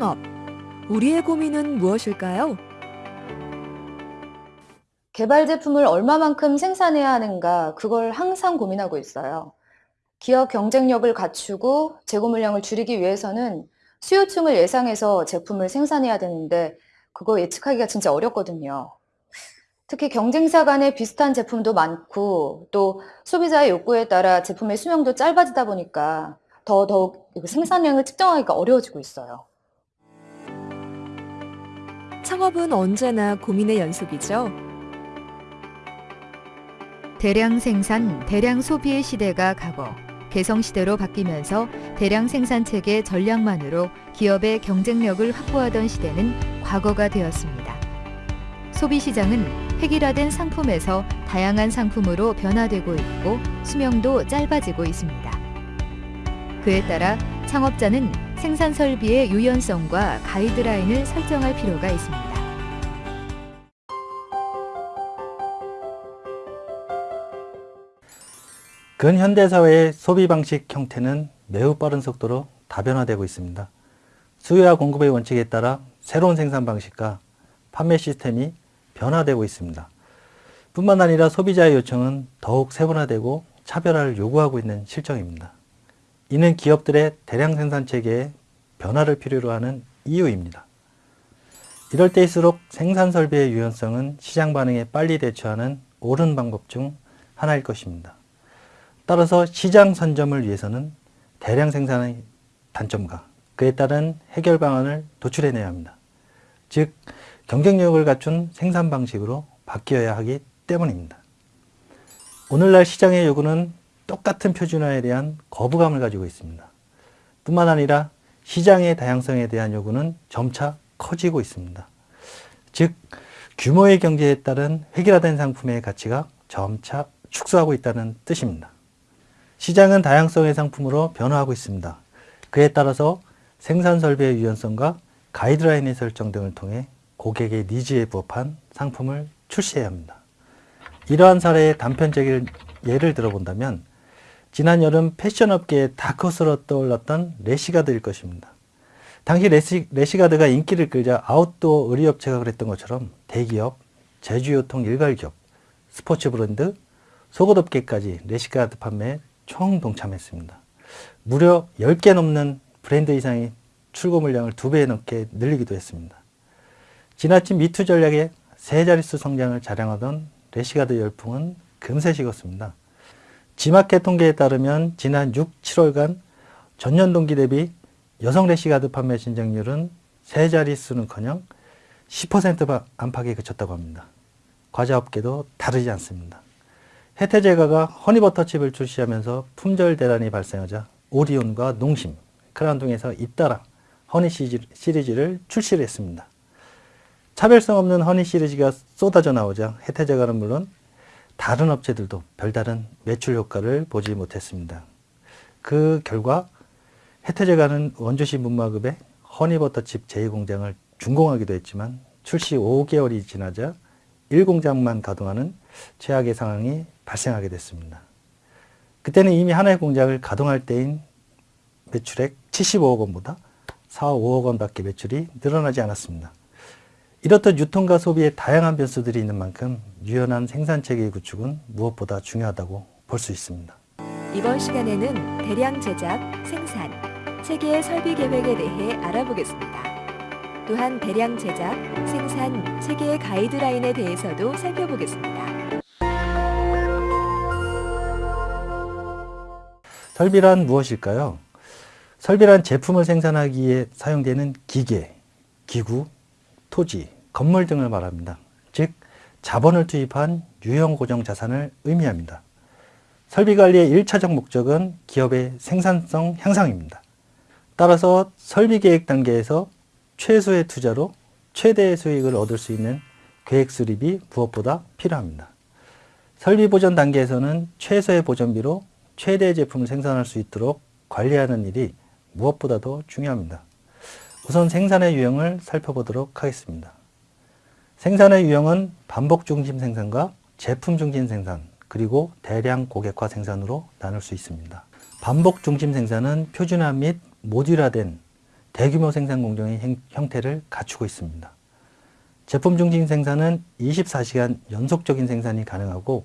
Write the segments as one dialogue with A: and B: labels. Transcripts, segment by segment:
A: 창업. 우리의 고민은 무엇일까요?
B: 개발 제품을 얼마만큼 생산해야 하는가, 그걸 항상 고민하고 있어요. 기업 경쟁력을 갖추고 재고 물량을 줄이기 위해서는 수요층을 예상해서 제품을 생산해야 되는데, 그거 예측하기가 진짜 어렵거든요. 특히 경쟁사 간에 비슷한 제품도 많고, 또 소비자의 욕구에 따라 제품의 수명도 짧아지다 보니까 더더욱 생산량을 측정하기가 어려워지고 있어요.
A: 창업은 언제나 고민의 연속이죠.
C: 대량 생산, 대량 소비의 시대가 가고 개성 시대로 바뀌면서 대량 생산 체계 전략만으로 기업의 경쟁력을 확보하던 시대는 과거가 되었습니다. 소비 시장은 획일화된 상품에서 다양한 상품으로 변화되고 있고 수명도 짧아지고 있습니다. 그에 따라 창업자는 생산 설비의 유연성과 가이드라인을 설정할 필요가 있습니다.
D: 근현대 사회의 소비 방식 형태는 매우 빠른 속도로 다변화되고 있습니다. 수요와 공급의 원칙에 따라 새로운 생산 방식과 판매 시스템이 변화되고 있습니다. 뿐만 아니라 소비자의 요청은 더욱 세분화되고 차별화를 요구하고 있는 실정입니다. 이는 기업들의 대량 생산 체계에 변화를 필요로 하는 이유입니다. 이럴 때일수록 생산 설비의 유연성은 시장 반응에 빨리 대처하는 옳은 방법 중 하나일 것입니다. 따라서 시장 선점을 위해서는 대량 생산의 단점과 그에 따른 해결 방안을 도출해내야 합니다. 즉 경쟁력을 갖춘 생산 방식으로 바뀌어야 하기 때문입니다. 오늘날 시장의 요구는 똑같은 표준화에 대한 거부감을 가지고 있습니다. 뿐만 아니라 시장의 다양성에 대한 요구는 점차 커지고 있습니다. 즉 규모의 경제에 따른 획일화된 상품의 가치가 점차 축소하고 있다는 뜻입니다. 시장은 다양성의 상품으로 변화하고 있습니다. 그에 따라서 생산 설비의 유연성과 가이드라인의 설정 등을 통해 고객의 needs에 부합한 상품을 출시해야 합니다. 이러한 사례의 단편적인 예를 들어본다면 지난 여름 패션업계의 다크호스로 떠올랐던 래시가드일 것입니다. 당시 래시, 래시가드가 인기를 끌자 아웃도어 의류업체가 그랬던 것처럼 대기업, 제조유통 일괄기업, 스포츠 브랜드, 속옷업계까지 래시가드 판매에 총 동참했습니다. 무려 10개 넘는 브랜드 이상의 출고 물량을 두배 넘게 늘리기도 했습니다. 지나친 me too 전략의 세 자릿수 성장을 자랑하던 래시가드 열풍은 금세 식었습니다. 지마켓 통계에 따르면 지난 6, 7월간 전년 동기 대비 여성 래시가드 판매 신장률은 세 자릿수는커녕 10% 안팎에 그쳤다고 합니다. 과자 업계도 다르지 않습니다. 혜태제과가 허니버터칩을 출시하면서 품절 대란이 발생하자 오리온과 농심, 크라운동에서 잇따라 허니 시리즈를 출시를 했습니다. 차별성 없는 허니 시리즈가 쏟아져 나오자 혜태제과는 물론 다른 업체들도 별다른 매출 효과를 보지 못했습니다. 그 결과 혜태제과는 원주시 문마급의 허니버터칩 제2공장을 준공하기도 했지만 출시 5개월이 지나자 1공장만 가동하는 최악의 상황이 발생하게 됐습니다. 그때는 이미 하나의 공장을 가동할 때인 매출액 75억 원보다 4, 5억 원밖에 매출이 늘어나지 않았습니다. 이렇듯 유통과 소비에 다양한 변수들이 있는 만큼 유연한 생산체계 구축은 무엇보다 중요하다고 볼 수 있습니다.
A: 이번 시간에는 대량 제작, 생산, 체계의 설비 계획에 대해 알아보겠습니다. 또한 대량 제작, 생산, 체계의 가이드라인에 대해서도 살펴보겠습니다.
D: 설비란 무엇일까요? 설비란 제품을 생산하기에 사용되는 기계, 기구, 토지, 건물 등을 말합니다. 즉 자본을 투입한 유형 고정 자산을 의미합니다. 설비 관리의 1차적 목적은 기업의 생산성 향상입니다. 따라서 설비 계획 단계에서 최소의 투자로 최대의 수익을 얻을 수 있는 계획 수립이 무엇보다 필요합니다. 설비 보전 단계에서는 최소의 보전비로 최대의 제품을 생산할 수 있도록 관리하는 일이 무엇보다도 중요합니다. 우선 생산의 유형을 살펴보도록 하겠습니다. 생산의 유형은 반복 중심 생산과 제품 중심 생산, 그리고 대량 고객화 생산으로 나눌 수 있습니다. 반복 중심 생산은 표준화 및 모듈화된 대규모 생산 공정의 행- 형태를 갖추고 있습니다. 제품 중심 생산은 24시간 연속적인 생산이 가능하고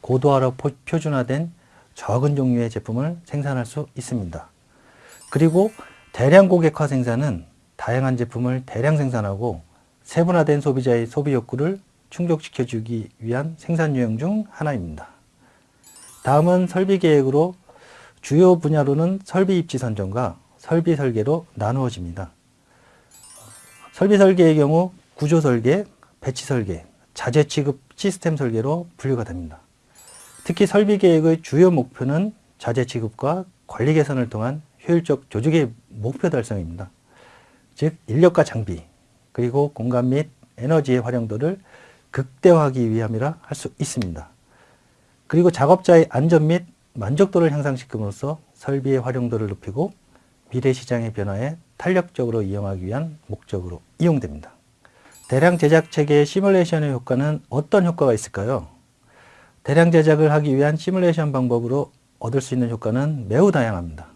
D: 고도화로 포- 표준화된 적은 종류의 제품을 생산할 수 있습니다. 그리고 대량 고객화 생산은 다양한 제품을 대량 생산하고 세분화된 소비자의 소비 욕구를 충족시켜주기 위한 생산 유형 중 하나입니다. 다음은 설비 계획으로 주요 분야로는 설비 입지 선정과 설비 설계로 나누어집니다. 설비 설계의 경우 구조 설계, 배치 설계, 자재 취급 시스템 설계로 분류가 됩니다. 특히 설비 계획의 주요 목표는 자재 취급과 관리 개선을 통한 효율적 조직의 목표 달성입니다. 즉 인력과 장비 그리고 공간 및 에너지의 활용도를 극대화하기 위함이라 할 수 있습니다. 그리고 작업자의 안전 및 만족도를 향상시킴으로써 설비의 활용도를 높이고 미래 시장의 변화에 탄력적으로 이용하기 위한 목적으로 이용됩니다. 대량 제작 체계의 시뮬레이션의 효과는 어떤 효과가 있을까요? 대량 제작을 하기 위한 시뮬레이션 방법으로 얻을 수 있는 효과는 매우 다양합니다.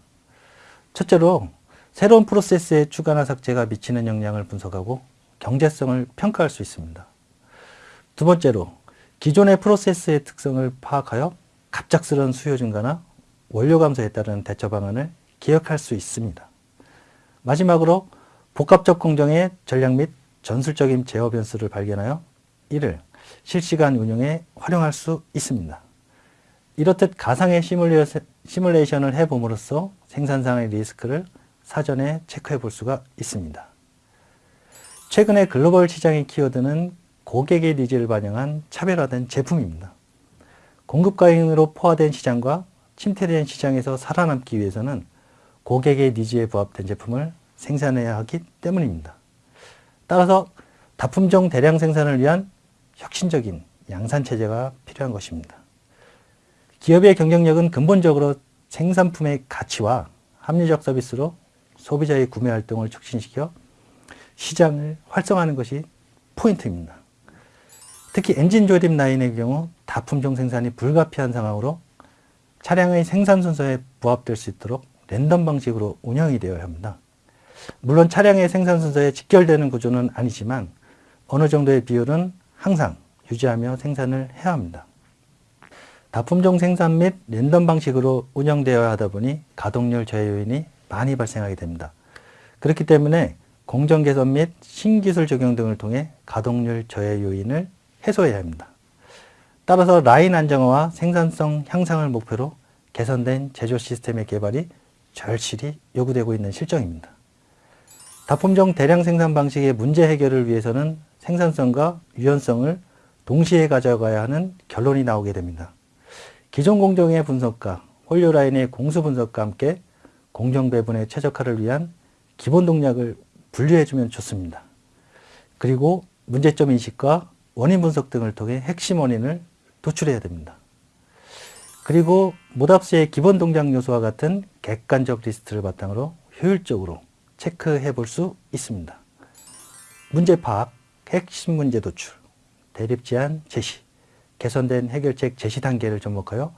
D: 첫째로 새로운 프로세스의 추가나 삭제가 미치는 영향을 분석하고 경제성을 평가할 수 있습니다. 두 번째로 기존의 프로세스의 특성을 파악하여 갑작스러운 수요 증가나 원료 감소에 따른 대처 방안을 기억할 수 있습니다. 마지막으로 복합적 공정의 전략 및 전술적인 제어 변수를 발견하여 이를 실시간 운영에 활용할 수 있습니다. 이렇듯 가상의 시뮬레이션- 시뮬레이션을 해봄으로써 생산상의 리스크를 사전에 체크해 볼 수가 있습니다. 최근에 글로벌 시장의 키워드는 고객의 needs를 반영한 차별화된 제품입니다. 공급 과잉으로 포화된 시장과 침체된 시장에서 살아남기 위해서는 고객의 needs에 부합된 제품을 생산해야 하기 때문입니다. 따라서 다품종 대량 생산을 위한 혁신적인 양산 체제가 필요한 것입니다. 기업의 경쟁력은 근본적으로 생산품의 가치와 합리적 서비스로 소비자의 구매 활동을 촉진시켜 시장을 활성화하는 것이 포인트입니다. 특히 엔진 조립 라인의 경우 다품종 생산이 불가피한 상황으로 차량의 생산 순서에 부합될 수 있도록 랜덤 방식으로 운영이 되어야 합니다. 물론 차량의 생산 순서에 직결되는 구조는 아니지만 어느 정도의 비율은 항상 유지하며 생산을 해야 합니다. 다품종 생산 및 랜덤 방식으로 운영되어야 하다 보니 가동률 저해 요인이 많이 발생하게 됩니다. 그렇기 때문에 공정 개선 및 신기술 적용 등을 통해 가동률 저해 요인을 해소해야 합니다. 따라서 라인 안정화와 생산성 향상을 목표로 개선된 제조 시스템의 개발이 절실히 요구되고 있는 실정입니다. 다품종 대량 생산 방식의 문제 해결을 위해서는 생산성과 유연성을 동시에 가져가야 하는 결론이 나오게 됩니다. 기존 공정의 분석과 홀료 라인의 공수 분석과 함께 공정 배분의 최적화를 위한 기본 동력을 분류해주면 좋습니다. 그리고 문제점 인식과 원인 분석 등을 통해 핵심 원인을 도출해야 됩니다. 그리고 MODAPTS의 기본 동작 요소와 같은 객관적 리스트를 바탕으로 효율적으로 체크해 볼 수 있습니다. 문제 파악, 핵심 문제 도출, 대립 제한 제시, 개선된 해결책 제시 단계를 접목하여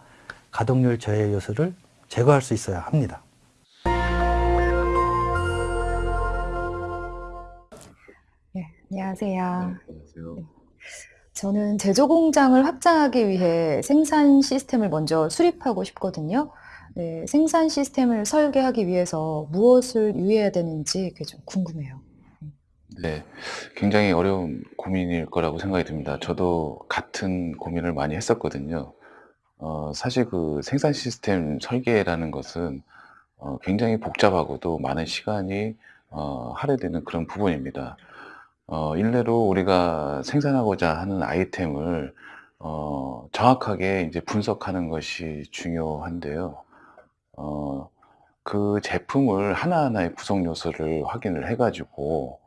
D: 가동률 저해 요소를 제거할 수 있어야 합니다.
B: 안녕하세요.
E: 안녕하세요.
B: 저는 제조 공장을 확장하기 위해 생산 시스템을 먼저 수립하고 싶거든요. 네, 생산 시스템을 설계하기 위해서 무엇을 유의해야 되는지 그게 좀 궁금해요.
E: 네, 굉장히 어려운 고민일 거라고 생각이 듭니다. 저도 같은 고민을 많이 했었거든요. 어, 사실 그 생산 시스템 설계라는 것은 어, 굉장히 복잡하고도 많은 시간이 어, 할애되는 그런 부분입니다. 어, 일례로 우리가 생산하고자 하는 아이템을 어, 정확하게 이제 분석하는 것이 중요한데요. 어, 그 제품을 하나하나의 구성 요소를 확인을 해가지고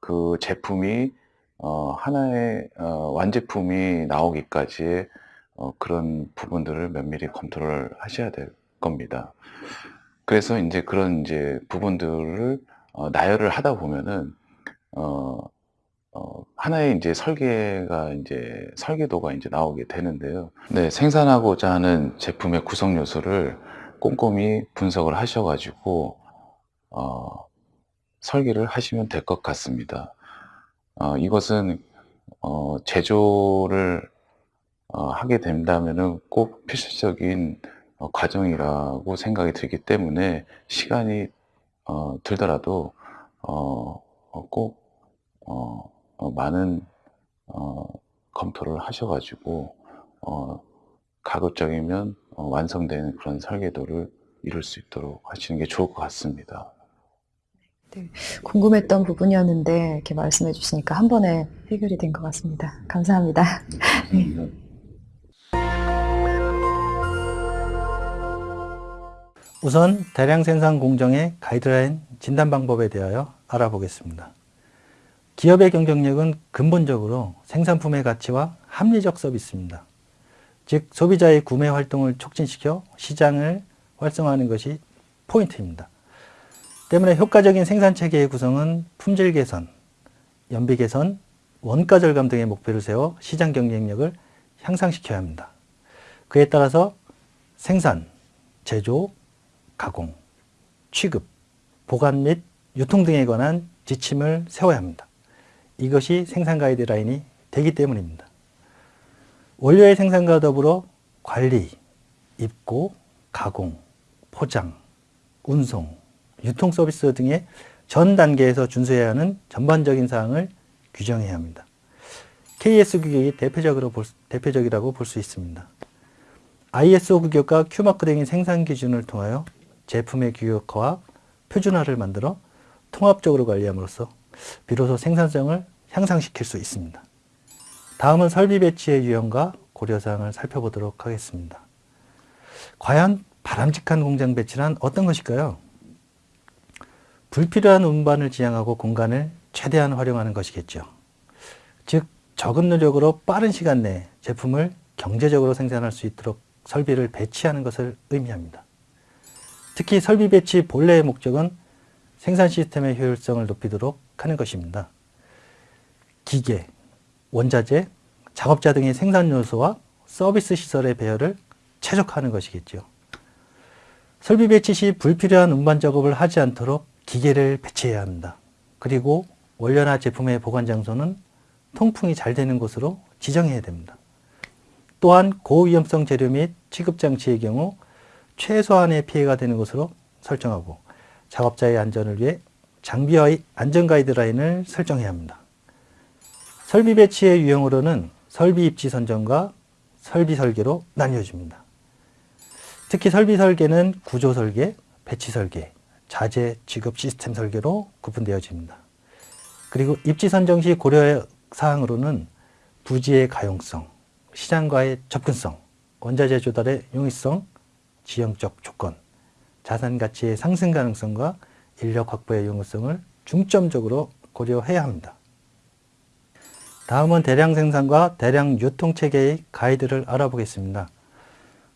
E: 그 제품이 어, 하나의 어, 완제품이 나오기까지 어, 그런 부분들을 면밀히 컨트롤 하셔야 될 겁니다. 그래서 이제 그런 이제 부분들을 어, 나열을 하다 보면은 어, 어, 하나의 이제 설계가 이제 설계도가 이제 나오게 되는데요. 네, 생산하고자 하는 제품의 구성 요소를 꼼꼼히 분석을 하셔가지고 어, 설계를 하시면 될 것 같습니다. 어, 이것은 어, 제조를 어, 하게 된다면은 꼭 필수적인 어, 과정이라고 생각이 들기 때문에 시간이 어, 들더라도 어, 어, 꼭 어, 어, 많은 어, 검토를 하셔가지고 어, 가급적이면 어, 완성된 그런 설계도를 이룰 수 있도록 하시는 게 좋을 것 같습니다.
B: 궁금했던 부분이었는데 이렇게 말씀해 주시니까 한 번에 해결이 된 것 같습니다. 감사합니다. 네.
D: 우선 대량 생산 공정의 가이드라인 진단 방법에 대하여 알아보겠습니다. 기업의 경쟁력은 근본적으로 생산품의 가치와 합리적 서비스입니다. 즉 소비자의 구매 활동을 촉진시켜 시장을 활성화하는 것이 포인트입니다. 때문에 효과적인 생산 체계의 구성은 품질 개선, 연비 개선, 원가 절감 등의 목표를 세워 시장 경쟁력을 향상시켜야 합니다. 그에 따라서 생산, 제조, 가공, 취급, 보관 및 유통 등에 관한 지침을 세워야 합니다. 이것이 생산 가이드라인이 되기 때문입니다. 원료의 생산과 더불어 관리, 입고, 가공, 포장, 운송, 유통 서비스 등의 전 단계에서 준수해야 하는 전반적인 사항을 규정해야 합니다. KS 규격이 대표적으로 볼, 대표적이라고 볼 수 있습니다. ISO 규격과 Q마크 등의 생산 기준을 통하여 제품의 규격화와 표준화를 만들어 통합적으로 관리함으로써 비로소 생산성을 향상시킬 수 있습니다. 다음은 설비 배치의 유형과 고려사항을 살펴보도록 하겠습니다. 과연 바람직한 공장 배치란 어떤 것일까요? 불필요한 운반을 지양하고 공간을 최대한 활용하는 것이겠죠. 즉 적은 노력으로 빠른 시간 내에 제품을 경제적으로 생산할 수 있도록 설비를 배치하는 것을 의미합니다. 특히 설비 배치 본래의 목적은 생산 시스템의 효율성을 높이도록 하는 것입니다. 기계, 원자재, 작업자 등의 생산 요소와 서비스 시설의 배열을 최적화하는 것이겠죠. 설비 배치 시 불필요한 운반 작업을 하지 않도록 기계를 배치해야 합니다. 그리고 원료나 제품의 보관 장소는 통풍이 잘 되는 곳으로 지정해야 됩니다. 또한 고위험성 재료 및 취급 장치의 경우 최소한의 피해가 되는 곳으로 설정하고 작업자의 안전을 위해 장비와의 안전 가이드라인을 설정해야 합니다. 설비 배치의 유형으로는 설비 입지 선정과 설비 설계로 나뉘어집니다. 특히 설비 설계는 구조 설계, 배치 설계, 자재 지급 시스템 설계로 구분되어집니다. 그리고 입지 선정 시 고려 사항으로는 부지의 가용성, 시장과의 접근성, 원자재 조달의 용이성, 지형적 조건, 자산 가치의 상승 가능성과 인력 확보의 용이성을 중점적으로 고려해야 합니다. 다음은 대량 생산과 대량 유통 체계의 가이드를 알아보겠습니다.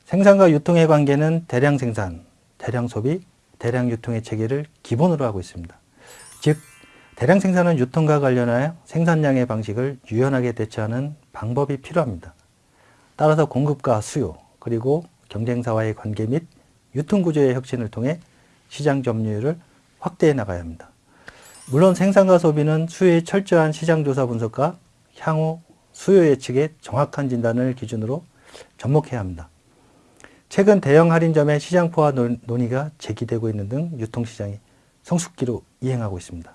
D: 생산과 유통의 관계는 대량 생산, 대량 소비, 대량 유통의 체계를 기본으로 하고 있습니다. 즉 대량 생산은 유통과 관련하여 생산량의 방식을 유연하게 대처하는 방법이 필요합니다. 따라서 공급과 수요, 그리고 경쟁사와의 관계 및 유통구조의 혁신을 통해 시장 점유율을 확대해 나가야 합니다. 물론 생산과 소비는 수요의 철저한 시장조사 분석과 향후 수요 예측의 정확한 진단을 기준으로 접목해야 합니다. 최근 대형 할인점의 시장포화 논의가 제기되고 있는 등 유통시장이 성숙기로 이행하고 있습니다.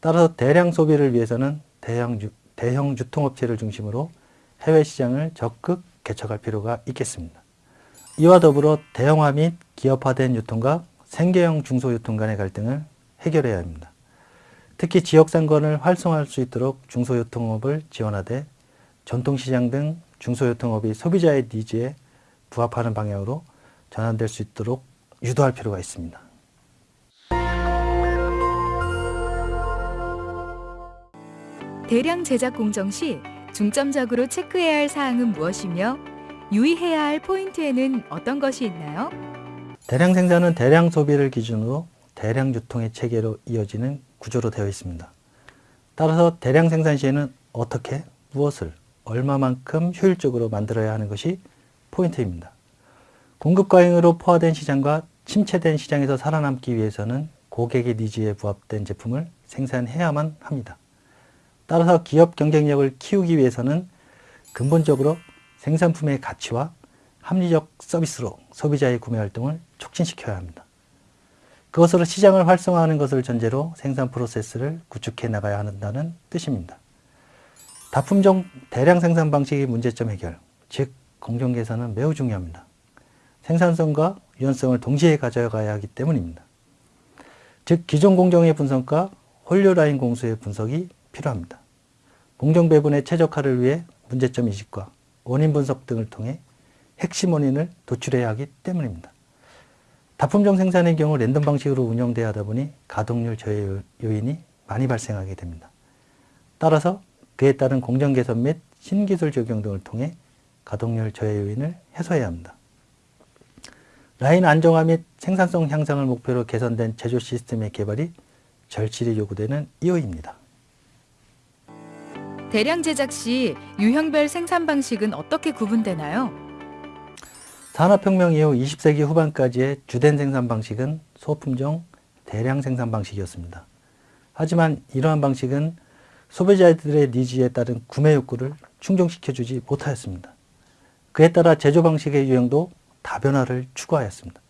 D: 따라서 대량 소비를 위해서는 대형, 유, 대형 유통업체를 중심으로 해외 시장을 적극 개척할 필요가 있겠습니다. 이와 더불어 대형화 및 기업화된 유통과 생계형 중소유통 간의 갈등을 해결해야 합니다. 특히 지역상권을 활성화할 수 있도록 중소유통업을 지원하되 전통시장 등 중소유통업이 소비자의 니즈에 부합하는 방향으로 전환될 수 있도록 유도할 필요가 있습니다.
A: 대량 제작 공정 시 중점적으로 체크해야 할 사항은 무엇이며 유의해야 할 포인트에는 어떤 것이 있나요?
D: 대량 생산은 대량 소비를 기준으로 대량 유통의 체계로 이어지는 구조로 되어 있습니다. 따라서 대량 생산 시에는 어떻게, 무엇을, 얼마만큼 효율적으로 만들어야 하는 것이 포인트입니다. 공급 과잉으로 포화된 시장과 침체된 시장에서 살아남기 위해서는 고객의 니즈에 부합된 제품을 생산해야만 합니다. 따라서 기업 경쟁력을 키우기 위해서는 근본적으로 생산품의 가치와 합리적 서비스로 소비자의 구매 활동을 촉진시켜야 합니다. 그것으로 시장을 활성화하는 것을 전제로 생산 프로세스를 구축해 나가야 한다는 뜻입니다. 다품종 대량 생산 방식의 문제점 해결, 즉 공정 개선은 매우 중요합니다. 생산성과 유연성을 동시에 가져가야 하기 때문입니다. 즉 기존 공정의 분석과 홀류 라인 공수의 분석이 필요합니다. 공정 배분의 최적화를 위해 문제점 인식과 원인 분석 등을 통해 핵심 원인을 도출해야 하기 때문입니다. 다품종 생산의 경우 랜덤 방식으로 운영돼야 하다 보니 가동률 저해 요인이 많이 발생하게 됩니다. 따라서 그에 따른 공정 개선 및 신기술 적용 등을 통해 가동률 저해 요인을 해소해야 합니다. 라인 안정화 및 생산성 향상을 목표로 개선된 제조 시스템의 개발이 절실히 요구되는 이유입니다.
C: 대량 제작 시 유형별 생산 방식은 어떻게 구분되나요?
D: 산업혁명 이후 20세기 후반까지의 주된 생산 방식은 소품종 대량 생산 방식이었습니다. 하지만 이러한 방식은 소비자들의 니즈에 따른 구매 욕구를 충족시켜주지 못하였습니다. 그에 따라 제조 방식의 유형도 다변화를 추구하였습니다.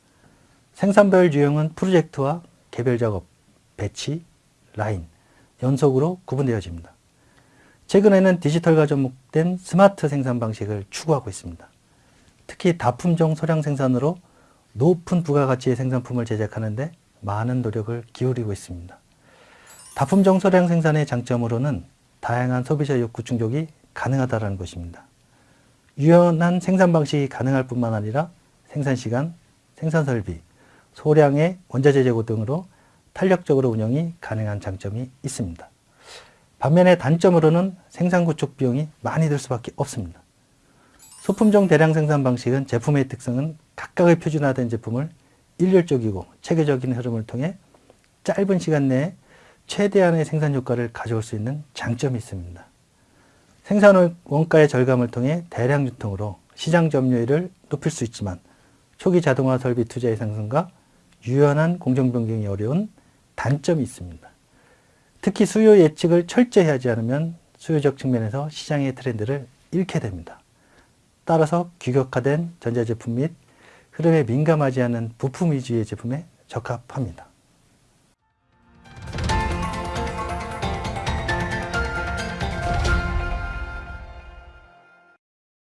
D: 생산별 유형은 프로젝트와 개별 작업, 배치, 라인, 연속으로 구분되어집니다. 최근에는 디지털과 접목된 스마트 생산 방식을 추구하고 있습니다. 특히 다품종 소량 생산으로 높은 부가가치의 생산품을 제작하는데 많은 노력을 기울이고 있습니다. 다품종 소량 생산의 장점으로는 다양한 소비자 욕구 충족이 가능하다는 것입니다. 유연한 생산 방식이 가능할 뿐만 아니라 생산 시간, 생산 설비, 소량의 원자재 재고 등으로 탄력적으로 운영이 가능한 장점이 있습니다. 반면에 단점으로는 생산 구축 비용이 많이 들 수밖에 없습니다. 소품종 대량 생산 방식은 제품의 특성은 각각의 표준화된 제품을 일률적이고 체계적인 흐름을 통해 짧은 시간 내에 최대한의 생산 효과를 가져올 수 있는 장점이 있습니다. 생산 원가의 절감을 통해 대량 유통으로 시장 점유율을 높일 수 있지만 초기 자동화 설비 투자의 상승과 유연한 공정 변경이 어려운 단점이 있습니다. 특히 수요 예측을 철저히 하지 않으면 수요적 측면에서 시장의 트렌드를 잃게 됩니다. 따라서 규격화된 전자제품 및 흐름에 민감하지 않은 부품 위주의 제품에 적합합니다.